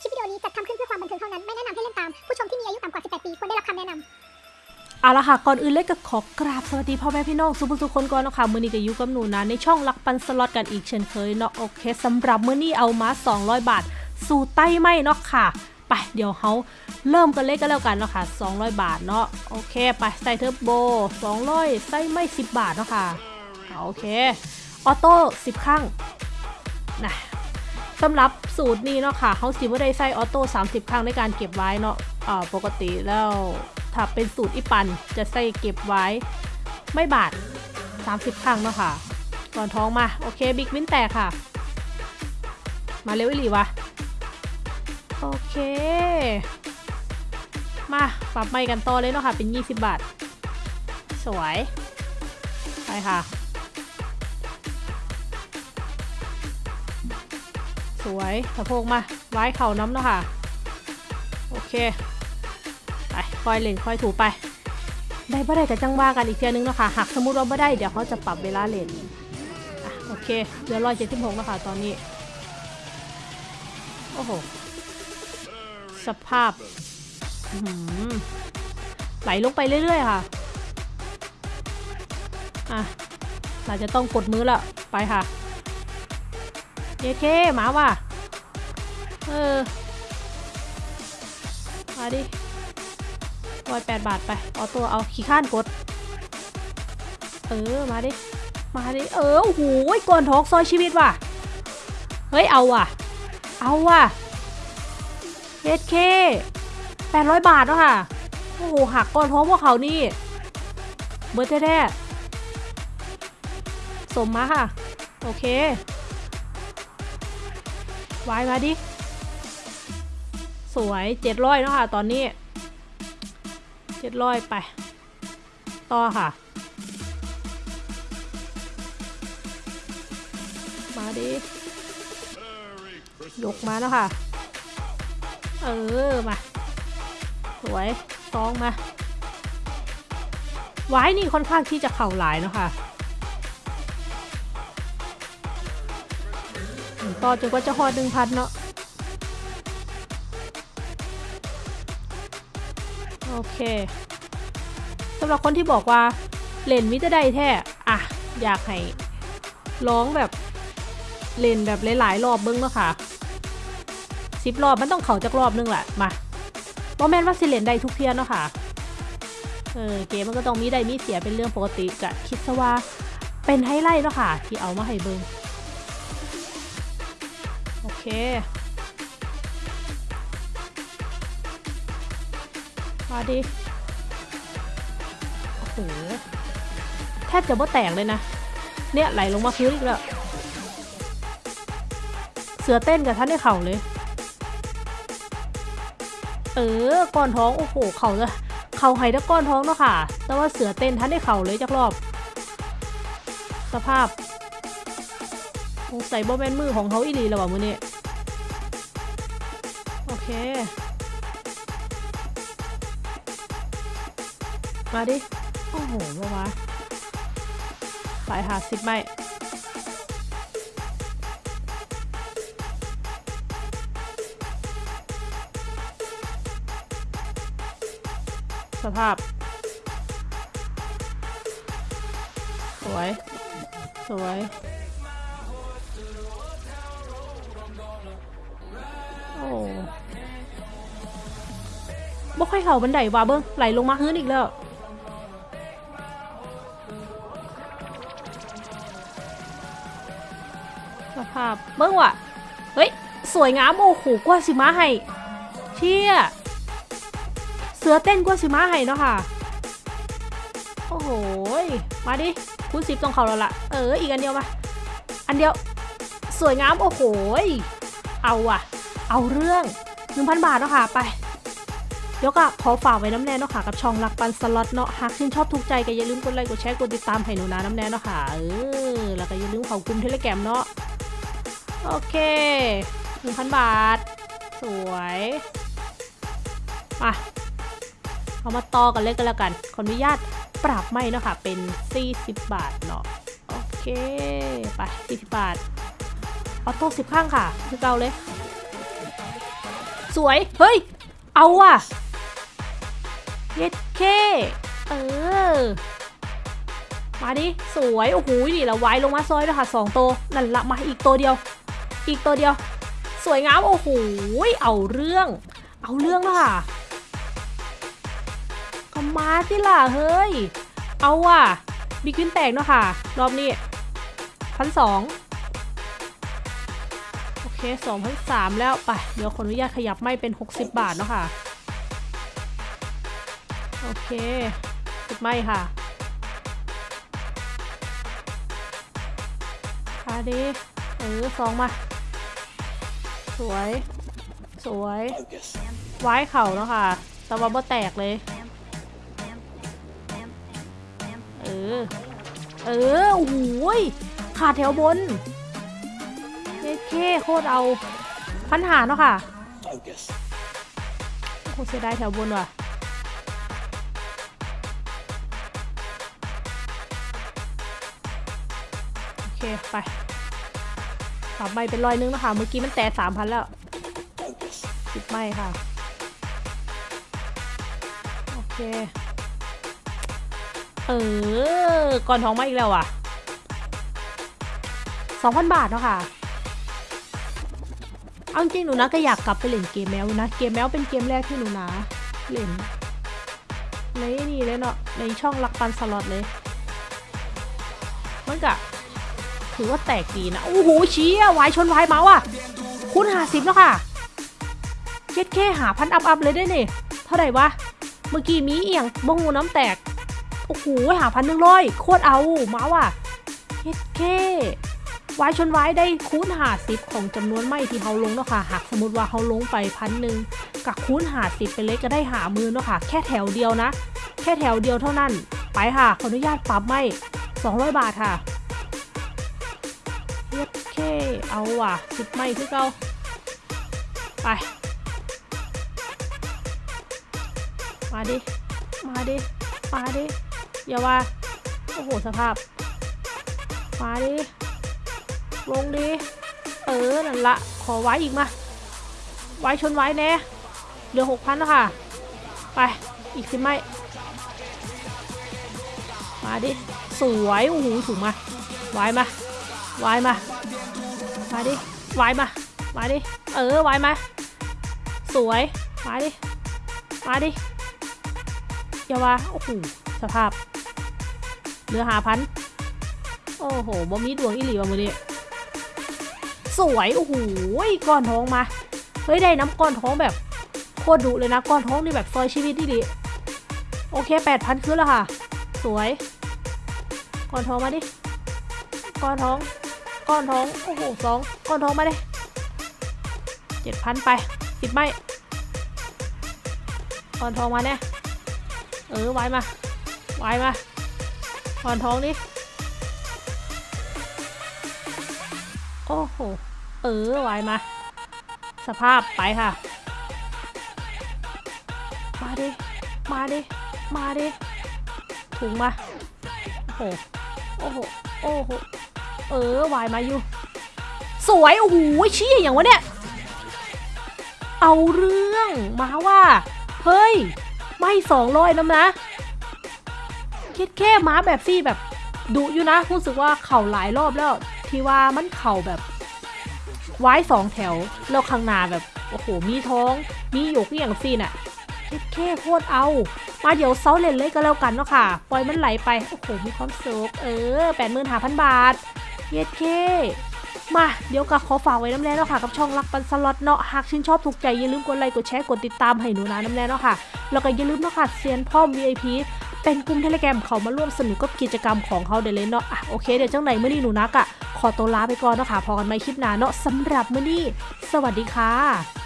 คลิปวิดีโอนี้จัดทำขึ้นเพื่อความบันเทิงเท่านั้น ไม่แนะนำให้เล่นตาม ผู้ชมที่มีอายุต่ำกว่า 18 ปีควรได้รับคำแนะนำเอาละค่ะ ก่อนอื่นเล็กก็ขอกราบสวัสดีพ่อแม่พี่น้องสุภุสุคนก่อนนะคะมือนี้ก็อยู่กับหนูนะ ในช่องลักปันสล็อตกันอีกเช่นเคยเนาะโอเคสำหรับมือนี้เอามา 200 บาท สู่ใต้ไม่เนาะค่ะ ไปเดี๋ยวเขาเริ่มกันเลยก็แล้วกันเนาะค่ะ 200 บาทเนาะโอเค ไปใส่เทอร์โบ 200 ใส่ไม่ 10 บาทเนาะค่ะโอเคออโต้10 ครั้งนะ สำหรับสูตรนี้เนาะค่ะเขาสิว่าได้ใส่ auto 30 ครั้งในการเก็บไว้เนาะอ่าปกติแล้วถ้าเป็นสูตรอีปันจะใส่เก็บไว้ไม้บาท30 ครั้งเนาะค่ะ ก่อนท้องมา โอเค big win แตกค่ะ มาเร็วอีหลีวะ โอเค มาปรับไม้กันต่อเลยเนาะค่ะ เป็น 20 บาท สวย ไปค่ะ สวยสะโพกมาไว้เข่าน้ำเนาะค่ะ โอเค ไปคอยเล่นคอยถูไป ได้บ่ได้กับจังว่ากันอีกเทียนึงเนาะคะหากสมมติว่าบ่ได้เดี๋ยวเขาจะปรับเวลาเล่นโอเคเหลือร้อยเจ็ดสิบหกแล้วค่ะตอนนี้ โอ้โห สภาพไหลลงไปเรื่อยๆค่ะ อะ เราจะต้องกดมือละไปค่ะ เยเคหมาว่ะ เออ มาดิร้อยแปดบาทไป เอาตัวเอาขี้ข้านกด เออ มาดิ มาดิ เออ โอ้โหก่อนทอกซอยชีวิตว่ะ เฮ้ย เอาว่ะ เอาว่ะเอสเคแปดร้อยบาทแล้วค่ะ โอ้โห หักก่อนท้องพวกเขานี่ เบอร์แท้ๆสมมาค่ะ โอเค วายมาดิ สวยเจ็ดร้อยเนาะค่ะ ตอนนี้เจ็ดร้อยไป ต่อค่ะ มาดิ ยกมาแล้วค่ะ เออ มา สวยซองมาไว้นี่ค่อนข้างที่จะเข่าหลายเนาะค่ะ ต่อจนกว่าจะหอดหนึ่งพันเนาะโอเคสำหรับคนที่บอกว่าเล่นมิจะได้แท้อะอยากให้ร้องแบบเล่นแบบหลายๆรอบเบิ้งเนาะค่ะสิบรอบมันต้องเข่าจากรอบนึงแหละมาบอแมนว่าสิเล่นได้ทุกเทียนเนาะค่ะเออเกมมันก็ต้องมีได้มีเสียเป็นเรื่องปกติกะคิดซะว่าเป็นไฮไลท์เนาะค่ะ ที่เอามาให้เบิ้ง เค มาดิ โอ้โห แทบจะบ่แตกเลยนะ เนี่ยไหลลงมาพื้นอีกแล้ว เสือเต้นกับท่านในเข่าเลย เออ ก้อนท้อง โอ้โห เข่าจะเข่าไห้ถ้าก้อนท้องเนาะค่ะ แต่ว่าเสือเต้นท่านในเข่าเลยจากรอบ สภาพสงสัยบ่แม่นมือของเขาอีหลีแล้วว่ะมือนี้โอ เค มาดิ โอ้โหมาวะไปหาสิบไม่สภาพ สวย สวย โอ้ บ่ค่อยเข่าบันไดว่ะเบิ้งไหลลงมาพื้นอีกแล้วสภาพเบิ้งว่ะเฮ้ย สวยงามโอ้โหกว่าสิมาให้เชี่ยเสือเต้นกว่าสิมาให้เนาะค่ะ โอ้โหยมาดิคุณสิบต้องเขาแล้วล่ะ เอออีกอันเดียวมาอันเดียว สวยงามโอ้โหยเอาอะเอาเรื่อง1,000บาทเนาะค่ะไป เดี๋ยวก็ขอฝากไว้น้ำแน่เนาะค่ะกับช่องรักปันสล็อตเนาะหากชื่นชอบถูกใจก็อย่าลืมกดไลค์กดแชร์กดติดตามให้หนูนาน้ำแน่เนาะค่ะเออแล้วก็อย่าลืมเข้ากลุ่มเทเลแกรมเนาะโอเค1,000บาท สวยมาเอามาต่อกันเลยก็แล้วกัน ขออนุญาตปรับไม่เนาะค่ะ เป็น 40 บาทเนาะ โอเค ไป 40 บาท ออโต้10ข้างค่ะ คือเก่าเลย สวย เฮ้ย เอาว่ะ เย็ดเคเออ มาดิ สวย โอ้โหนี่ละไว้ลงมาซอยด้วยค่ะสองตัวนั่นละมาอีกตัวเดียว อีกตัวเดียว สวยงาม โอ้โห เอาเรื่อง เอาเรื่องแล้วค่ะก็มาสิล่ะ เฮ้ย เอาว่ะบิ๊กวินแตกเนาะค่ะ รอบนี้พันสองโอเคสองพันสามแล้ว ไป เดี๋ยวขออนุญาตขยับไม่เป็น 60 บาทเนาะค่ะ โอเคติดไม่ค่ะมาดิเออสองมา สวย สวยไว้เข่าเนาะค่ะต่ว่าบ่แตกเลย เออ เออโอ้โหยขาดแถวบนเท่เคโคตรเอา พันหาเนาะค่ะโอ้โหเสียดายแถวบนว่ะ เค ไปปรับใบเป็นร้อยนึงนะคะ เมื่อกี้มันแต่สามพันแล้วสิบไม่ค่ะ โอเค เออ ก่อนท้องมาอีกแล้วอะสองพันบาทเนาะค่ะเอาจริงหนูนะก็อยากกลับไปเล่นเกมแมวนะ เกมแมวเป็นเกมแรกที่หนูนะเล่นในนี่เลยเนาะในช่องลักปันสล็อตเลยมันกะ ถือว่าแตกดีนะ โอ้โหเชี้อะวายชนวายเมาส์อะคุณหาสิบแล้วค่ะเย็ดแค่หาพันอัพอัพเลยได้เนี่ยเท่าไหร่วะ เมื่อกี้มีเอียงบงงูน้ำแตก โอ้โหหาพันหนึ่งร้อยโคตรเอามาว่ะเย็ดแค่วายชนวายได้คูณหาสิบของจำนวนไม่ที่เขาลงเนาะค่ะ หากสมมติว่าเขาลงไปพันหนึ่งกับคูณหาสิบไปเลยก็ได้หามือเนาะค่ะ แค่แถวเดียวนะ แค่แถวเดียวเท่านั้น ไปค่ะ ขออนุญาตปรับไม่200 บาทค่ะ เย็ดแค่เอาว่ะสิบไม่คือเก่าไป มาดิ มาดิ มาดิ อย่าว่า โอ้โห สภาพ มาดิ ลงดิ เออ นั่นละ ขอไว้อีกมา ไว้ชนไว้แน่เหลือหกพันแล้วค่ะ ไป อีกสิไม่มาดิ สวย โอ้โห สูงมา ไว้มา ไว้มา มาดิไว้มา มาดิ เออไว้มา สวย มาดิ มาดิอย่าว่าโอ้โห สภาพ เหลือหาพัน โอ้โห บ่มีดวงอีหลีว่ะมือนี้สวย โอ้โห ก้อนท้องมา เฮ้ย ได้น้ำก้อนท้องแบบโคตรดุเลยนะ ก้อนท้องนี่แบบซอยชีวิตที่ดีโอเคแปดพันขึ้นแล้วค่ะ สวย ก้อนท้องมาดิ ก้อนท้อง ก้อนท้อง โอ้โหสองก้อนท้องมาดิเจ็ดพันไปสิบไม่ก้อนท้องมาแน่เออไว้มาไว้มาถอนท้องดิโอ้โห เออไว้มา สภาพไปค่ะ มาดิ มาดิ มาดิถุงมา โอ้โห โอ้โห โอ้โห เออวายมาอยู่ สวย โอ้โหเชี้อย่างวะเนี่ย เอาเรื่องมาว่า เฮ้ย ไม่สองร้อยน้ำนะคิดแค่ม้าแบบซี่แบบดุอยู่นะรู้สึกว่าเข่าหลายรอบแล้ว ที่ว่ามันเข่าแบบไว้สองแถว แล้วข้างหน้าแบบ โอ้โห มีท้อง มีหยกอย่างซี่น่ะคิดแค่โคตรเอา มาเดี๋ยวเซาเล่นเลยก็แล้วกันเนาะค่ะ ปล่อยมันไหลไป โอ้โห มีความสุขเออแปดหมื่นห้าพันบาท เย็ดเคมาเดี๋ยวก็ขอฝากไว้น้ำแร่เนาะค่ะกับช่องรักปันสล็อตเนาะหากชื่นชอบถูกใจอย่าลืมกดไลค์กดแชร์กดติดตามให้หนูนะน้ำแร่เนาะค่ะแล้วก็อย่าลืมเนาะค่ะเซียนพ่อม VIP เป็นกลุ่มเทเลแกรมเขามาร่วมสนุกกับกิจกรรมของเขาเดี๋ยวเลยเนาะอะโอเคเดี๋ยวจังไหนเมื่อนี้หนูนักอะขอตัวลาไปก่อนเนาะค่ะพอกันไหม่คลิปหน้าเนาะสำหรับเมื่อนี้สวัสดีค่ะ